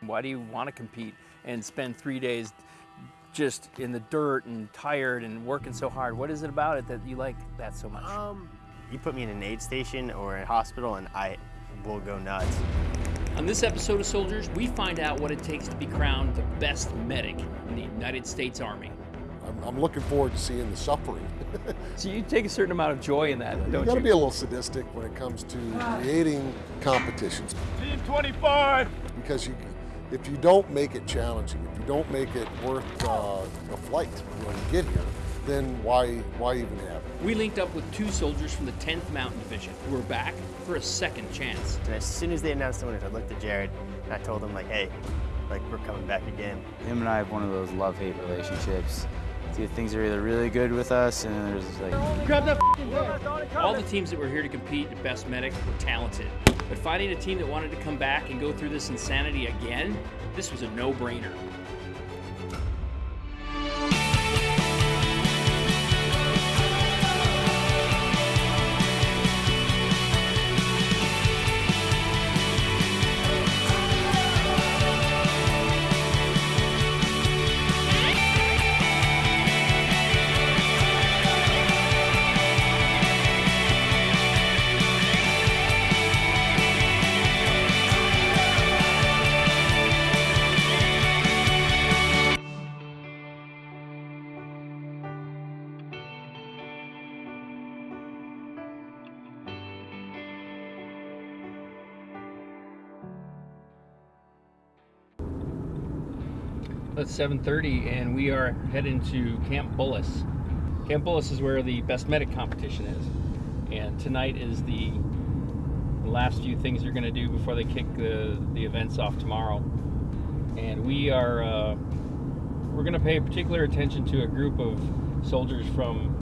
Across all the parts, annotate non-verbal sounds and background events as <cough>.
Why do you want to compete and spend three days just in the dirt and tired and working so hard? What is it about it that you like that so much? Um, you put me in an aid station or a hospital and I will go nuts. On this episode of Soldiers, we find out what it takes to be crowned the best medic in the United States Army. I'm, I'm looking forward to seeing the suffering. <laughs> So you take a certain amount of joy in that, don't you You got to be a little sadistic when it comes to creating competitions Team 25! because you, if you don't make it challenging, if you don't make it worth uh, a flight when you get here, then why why even have it? We linked up with two soldiers from the 10th Mountain Division who are back for a second chance. And as soon as they announced the winners, I looked at Jared and I told him like, hey, like we're coming back again. Him and I have one of those love-hate relationships. See, things are either really good with us, and then there's like Grab that All the teams that were here to compete at Best Medic were talented, but finding a team that wanted to come back and go through this insanity again, this was a no-brainer. It's 7:30, and we are heading to Camp Bullis. Camp Bullis is where the Best Medic competition is, and tonight is the last few things you're going to do before they kick the the events off tomorrow. And we are uh, we're going to pay particular attention to a group of soldiers from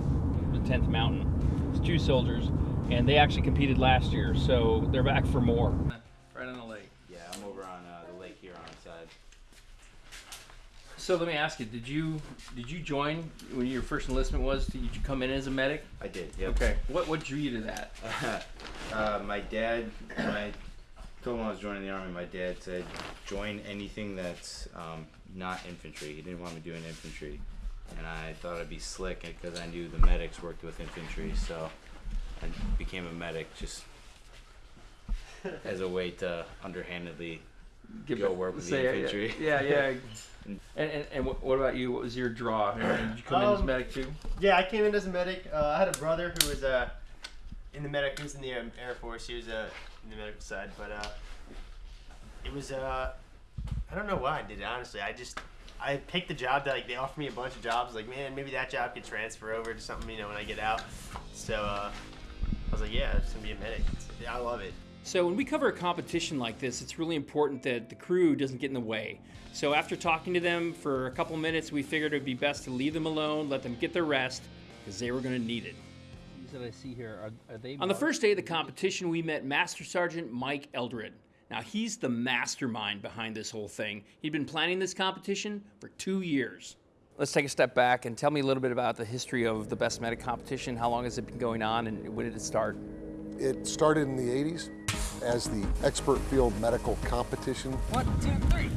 the 10th Mountain. It's two soldiers, and they actually competed last year, so they're back for more. So let me ask you: Did you did you join when your first enlistment was? Did you come in as a medic? I did. Yep. Okay. What what drew you to that? <laughs> uh, my dad, when I told him I was joining the army, my dad said, "Join anything that's um, not infantry." He didn't want me doing infantry, and I thought I'd be slick because I knew the medics worked with infantry, so I became a medic just <laughs> as a way to underhandedly Give Go it- work with the infantry. <laughs> Yeah, yeah. and and, and what, what about you? What was your draw? Did you come in as Um, medic too? Yeah, I came in as a medic. Uh, I had a brother who was uh, in the medic. He was in the um, Air Force. He was uh, in the medical side, but uh, it was uh, I don't know why I did it. Honestly, I just I picked the job that like they offered me a bunch of jobs. Like man, maybe that job could transfer over to something you know when I get out. So uh, I was like, yeah, I'm gonna be a medic. It's, I love it. So when we cover a competition like this, it's really important that the crew doesn't get in the way. So after talking to them for a couple minutes, we figured it would be best to leave them alone, let them get their rest, because they were going to need it. These that I see here are, are they? On the first day of the competition, we met Master Sergeant Mike Eldred. Now he's the mastermind behind this whole thing. He'd been planning this competition for two years. Let's take a step back and tell me a little bit about the history of the Best Medic competition. How long has it been going on, and when did it start? It started in the 80s as the expert field medical competition. One, two, three.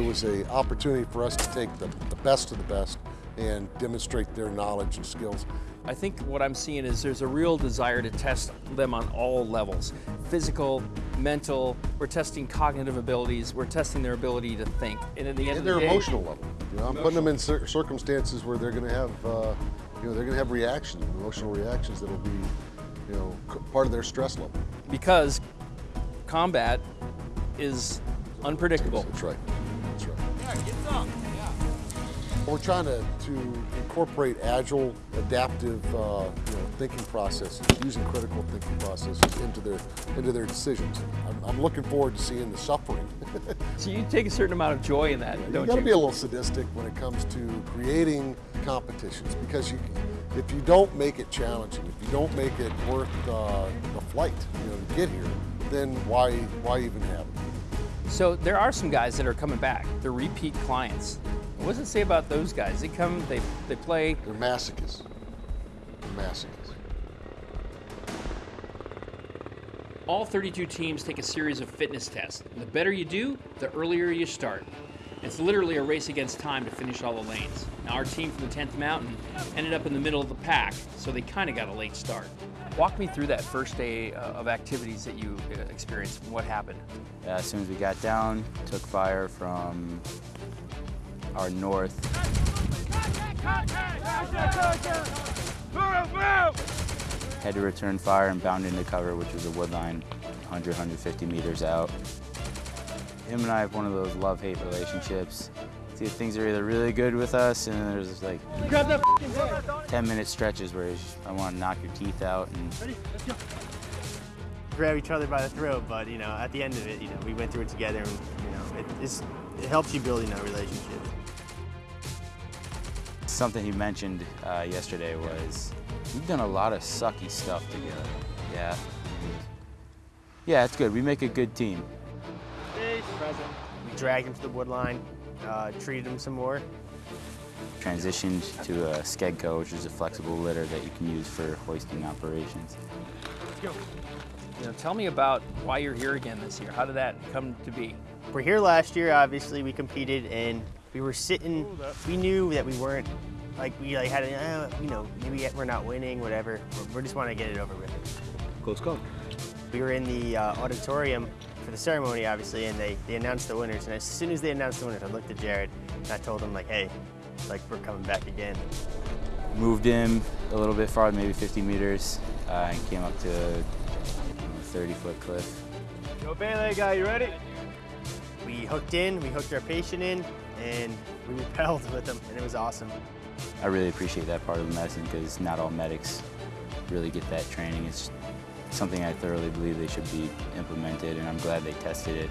It was an opportunity for us to take the, the best of the best and demonstrate their knowledge and skills. I think what I'm seeing is there's a real desire to test them on all levels physical, mental, we're testing cognitive abilities, we're testing their ability to think. And at the end And of their the day, emotional level. You know, I'm putting them in cir- circumstances where they're going to have, uh, you know, they're going to have reactions, emotional reactions that'll be, you know, part of their stress level. because combat is unpredictable. That's right. That's right. We're trying to, to incorporate agile, adaptive, uh, you know, thinking processes, using critical thinking processes into their into their decisions. I'm, I'm looking forward to seeing the suffering. <laughs> So you take a certain amount of joy in that, you don't you? You got to you? be a little sadistic when it comes to creating competitions because you, if you don't make it challenging, if you don't make it worth uh, the flight, you know, to get here, then why why even have it? So there are some guys that are coming back. They're repeat clients. What does it say about those guys? They come, they they play. They're masochists. They're masochists. All 32 teams take a series of fitness tests. The better you do, the earlier you start. It's literally a race against time to finish all the lanes. Now, our team from the 10th Mountain ended up in the middle of the pack, so they kind of got a late start. Walk me through that first day uh, of activities that you uh, experienced. What happened? Yeah, as soon as we got down, took fire from our north. Had to return fire and bound into cover, which was a wood line 100, 150 meters out. Him and I have one of those love-hate relationships. See, things are either really good with us, and there's like 10 minute stretches where just, I want to knock your teeth out. And grab each other by the throat, but you know, at the end of it, you know, we went through it together, and you know, it, it helps you building that relationship. Something he mentioned uh, yesterday was we've done a lot of sucky stuff together. Yeah. Yeah, it's good. We make a good team. We dragged him to the wood line, uh, treated him some more. Transitioned to a Skedco, which is a flexible litter that you can use for hoisting operations. Let's go. You know, tell me about why you're here again this year. How did that come to be? We're here last year, obviously, we competed, and we were sitting, we knew that we weren't, like, we like had, a, uh, you know, maybe we're not winning, whatever. We just want to get it over with. Let's go. We were in the uh, auditorium for the ceremony, obviously, and they, they announced the winners. And as soon as they announced the winners, I looked at Jared and I told him, like, hey, like, we're coming back again. Moved him a little bit farther, maybe 50 meters, uh, and came up to a 30 foot cliff. Yo, Bailey guy, you ready? We hooked in, we hooked our patient in, and we <laughs> repelled with them, and it was awesome. I really appreciate that part of the medicine because not all medics really get that training. It's something I thoroughly believe they should be implemented, and I'm glad they tested it.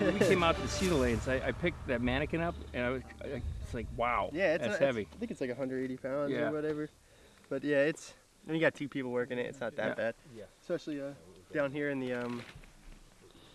we came out to see the lanes. I, I picked that mannequin up, and I was I, it's like, wow, Yeah, it's that's not- heavy. I think it's like 180 pounds Yeah. or whatever. But yeah, it's when you got two people working it, it's not that Yeah. bad. Yeah. Especially uh, down here in the um,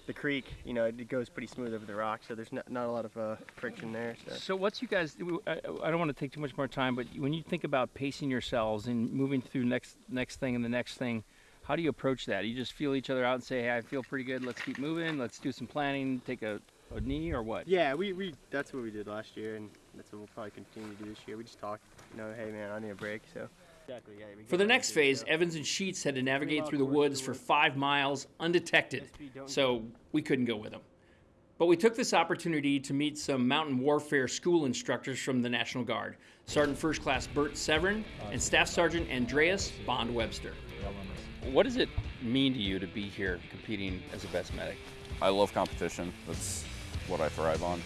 the creek, you know, it goes pretty smooth over the rock, so there's not, not a lot of uh, friction there. So. So what's you guys? I, I don't want to take too much more time, but when you think about pacing yourselves and moving through next next thing and the next thing, how do you approach that? You just feel each other out and say, "Hey, I feel pretty good. Let's keep moving. Let's do some planning. Take a, a knee or what?" Yeah, we, we that's what we did last year, and that's what we'll probably continue to do this year. We just talked, you know, hey man, I need a break. So. Exactly. Yeah. we For the next to do it, phase. Evans and Sheets had to navigate through the woods for five miles undetected, so we couldn't go with them. But we took this opportunity to meet some mountain warfare school instructors from the National Guard Sergeant First Class Bert Severin and Staff Sergeant Andreas Bond Webster. What does it mean to you to be here competing as a best medic? I love competition. That's what I thrive on.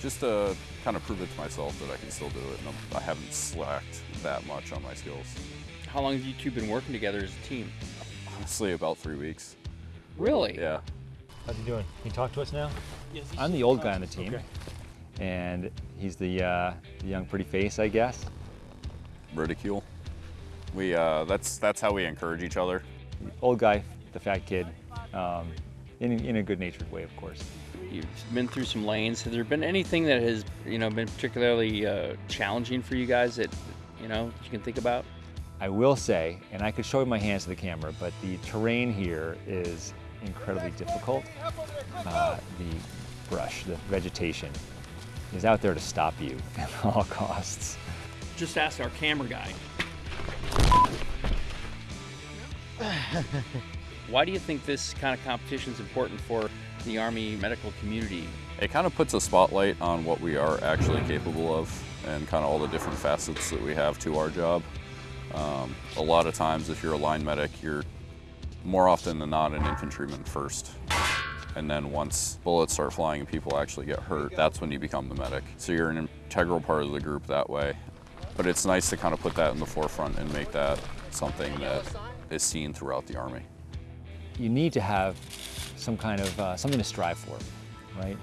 Just to kind of prove it to myself that I can still do it, and I'm- I haven't slacked that much on my skills. How long have you two been working together as a team? Honestly, about three weeks. Really? Yeah. How's he doing? Can you talk to us now? Yes. I'm the old guy on the team, and he's the, uh, the young pretty face, I guess. Ridicule. We uh, that's that's how we encourage each other. Old guy, the fat kid, um, in, in a good-natured way, of course. You've been through some lanes. Has there been anything that has, you know, been particularly uh, challenging for you guys that, you know, you can think about? I will say, and I could show you my hands to the camera, but the terrain here is incredibly difficult. Uh, the brush, the vegetation, is out there to stop you <laughs> at all costs. Just ask our camera guy. <laughs> Why do you think this kind of competition is important for the Army medical community? It kind of puts a spotlight on what we are actually capable of and kind of all the different facets that we have to our job. Um, a lot of times, if you're a line medic, you're more often than not an infantryman first. And then once bullets start flying and people actually get hurt, that's when you become the medic. So you're an integral part of the group that way. But it's nice to kind of put that in the forefront and make that something that is seen throughout the Army. you need to have some kind of uh, something to strive for, right?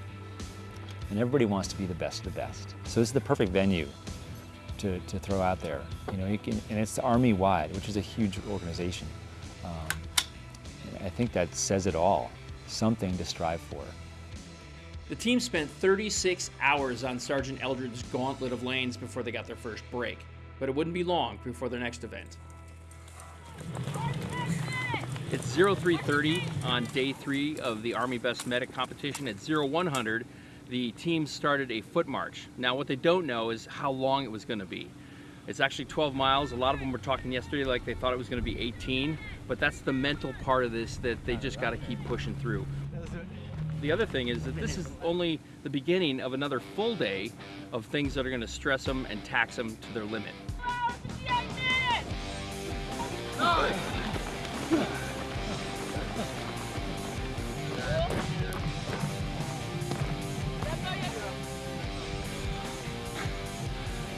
And everybody wants to be the best of the best. So this is the perfect venue to, to throw out there. You know, you can, and it's army-wide, which is a huge organization. Um, I think that says it all. Something to strive for. The team spent 36 hours on Sergeant Eldred's gauntlet of lanes before they got their first break, but it wouldn't be long before their next event. It's 0330 on day three of the Army Best Medic competition. At 0100, the team started a foot march. Now, what they don't know is how long it was going to be. It's actually 12 miles. A lot of them were talking yesterday like they thought it was going to be 18, but that's the mental part of this that they just got to keep pushing through. The other thing is that this is only the beginning of another full day of things that are going to stress them and tax them to their limit.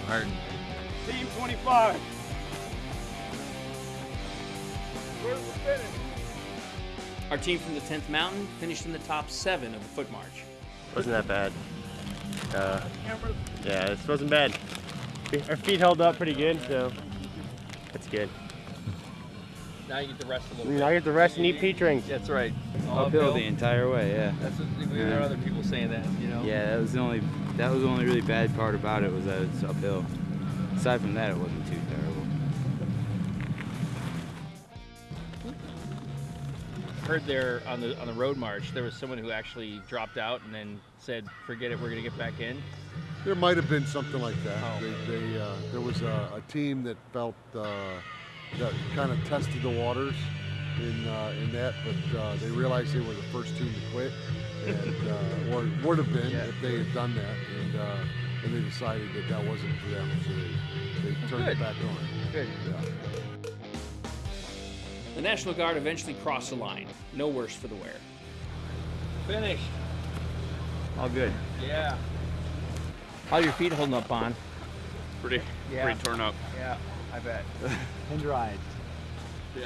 Hard. Team 25. Where's the finish? Our team from the 10th Mountain finished in the top seven of the foot march. Wasn't that bad. Uh, yeah, this wasn't bad. Our feet held up pretty good, so that's good. Now you get the rest a little bit. Now I get the rest and eat peach rings. That's right. All Uphill the entire way, yeah. That's what, there are other people saying that, you know. Yeah, that was the only that was the only really bad part about it was that it's uphill. Aside from that, it wasn't too terrible. Heard there on the on the road march, there was someone who actually dropped out and then said, "Forget it, we're gonna get back in." There might have been something like that. Oh. They, they, uh, there was a, a team that felt uh, that kind of tested the waters in uh, in that, but uh, they realized they were the first team to quit, and uh, or would have been if they had done that, and uh, and they decided that that wasn't for them, so they, they turned good. it back on. Good. Yeah. The National Guard eventually crossed the line. No worse for the wear. Finished. All good. Yeah. How are your feet holding up, Bon? Pretty, Yeah. pretty torn up. Yeah, I bet. <laughs> And dried. Yeah.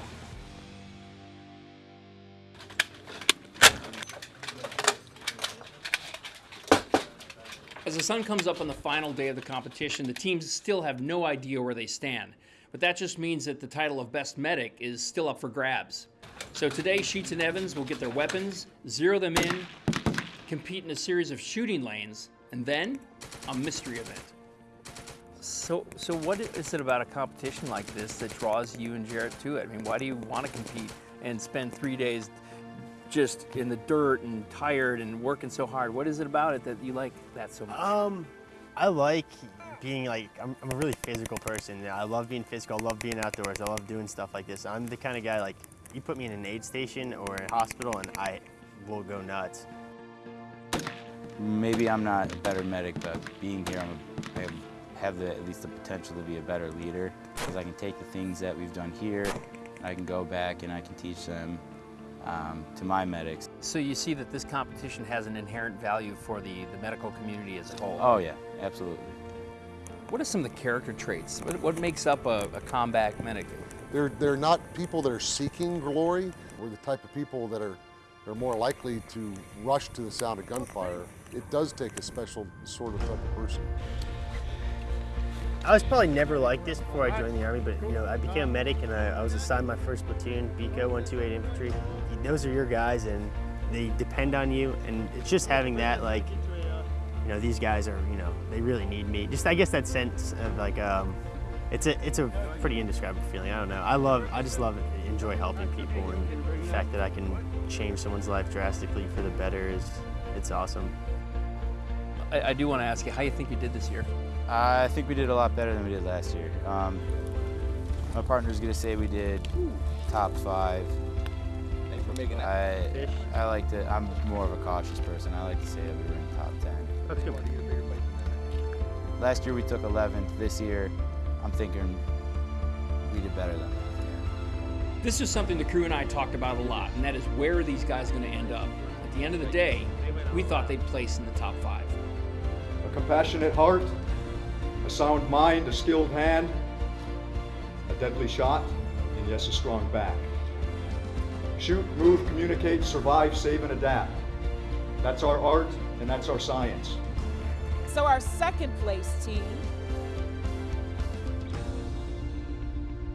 As the sun comes up on the final day of the competition, the teams still have no idea where they stand. But that just means that the title of Best Medic is still up for grabs. So today, Sheets and Evans will get their weapons, zero them in, compete in a series of shooting lanes, and then a mystery event. So, so what is it about a competition like this that draws you and Jared to it? I mean, why do you want to compete and spend three days just in the dirt and tired and working so hard? What is it about it that you like that so much? Um, I like being like I'm, I'm a really physical person. I love being physical. I love being outdoors. I love doing stuff like this. I'm the kind of guy like you put me in an aid station or a hospital and I will go nuts. Maybe I'm not a better medic, but being here, I'm a, I have the, at least the potential to be a better leader because I can take the things that we've done here, I can go back and I can teach them um, to my medics. So you see that this competition has an inherent value for the, the medical community as a whole. Oh yeah, absolutely. What are some of the character traits? What, what makes up a, a combat medic? They're, they're not people that are seeking glory. We're the type of people that are, are more likely to rush to the sound of gunfire. It does take a special sort of type of person. I was probably never like this before I joined the army, but you know I became a medic and I, I was assigned my first platoon, BCO 128 Infantry. Those are your guys and they depend on you, and it's just having that like, you know, these guys are you know they really need me. Just I guess that sense of like um, it's a it's a pretty indescribable feeling. I don't know. I love I just love enjoy helping people, and the fact that I can change someone's life drastically for the better is it's awesome. I, I do want to ask you how you think you did this year. I think we did a lot better than we did last year. Um, my partner's gonna say we did top five. Thanks for making I, I like to, I'm more of a cautious person. I like to say that we were in top 10. That's good. Last year we took 11th. This year, I'm thinking we did better than that. This is something the crew and I talked about a lot, and that is where are these guys going to end up? At the end of the day, we thought they'd place in the top five. a compassionate heart, a sound mind, a skilled hand, a deadly shot, and yes, a strong back. Shoot, move, communicate, survive, save, and adapt. That's our art and that's our science. So our second place team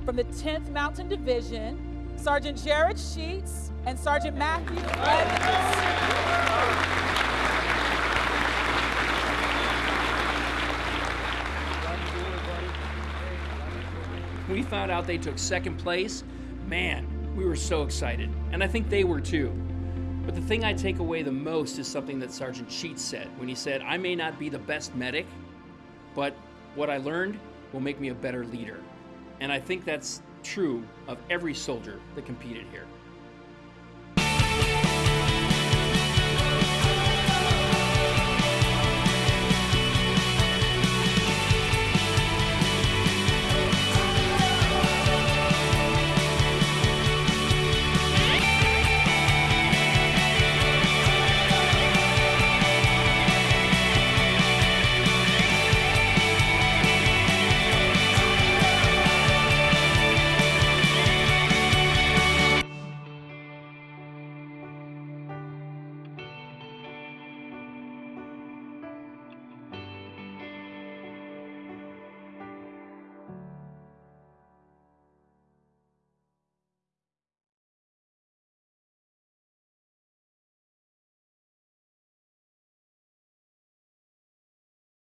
from the 10th Mountain Division, Sergeant Jared Sheets and Sergeant Matthew Evans. We found out they took second place. Man, we were so excited, and I think they were too. But the thing I take away the most is something that Sergeant Sheets said when he said, I may not be the best medic, but what I learned will make me a better leader. And I think that's true of every soldier that competed here.